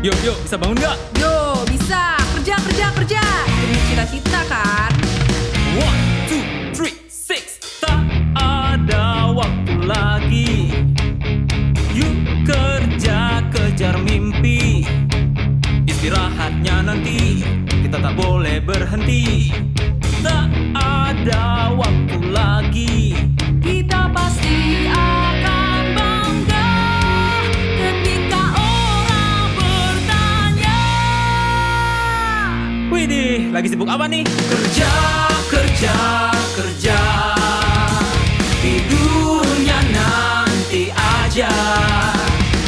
Yuk, yuk, bisa bangun nggak? Yo, bisa. Kerja, kerja, kerja. Demi cita-cita kan? One, two, three, six. Tak ada waktu lagi. Yuk kerja, kejar mimpi. Istirahatnya nanti, kita tak boleh berhenti. Tak ada Widih, lagi sibuk apa nih? Kerja, kerja, kerja. Tidurnya nanti aja.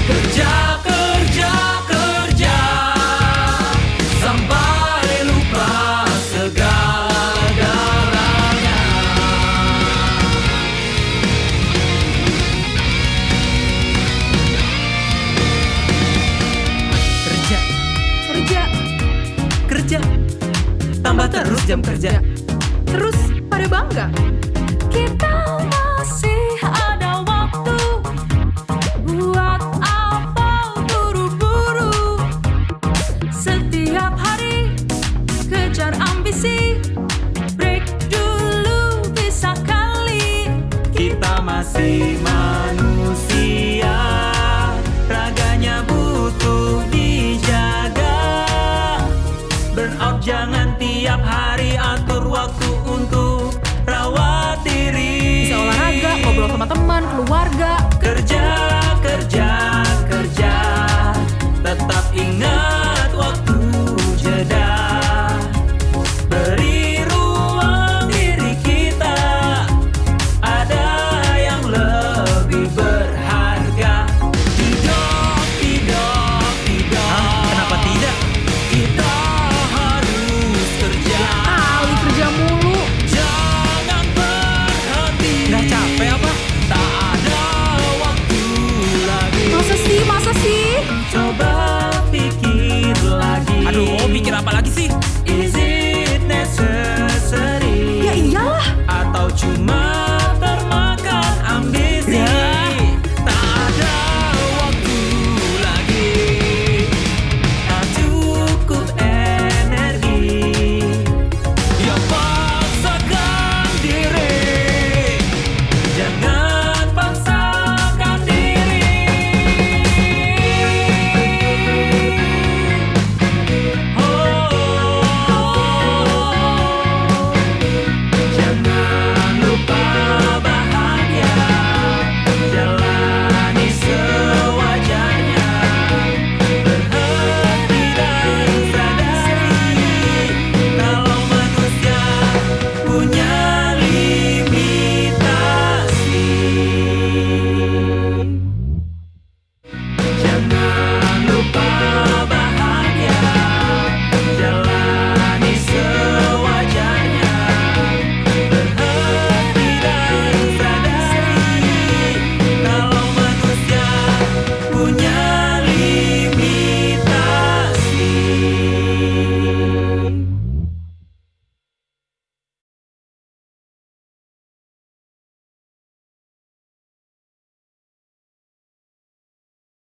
Kerja, kerja, kerja. Sampai lupa segala-galanya. Kerja, Kerja, kerja. Tambah terus jam kerja. Terus pada bangga. Kita masih ada waktu buat apa buru-buru. Setiap hari kejar ambisi. Break dulu bisa kali. Kita masih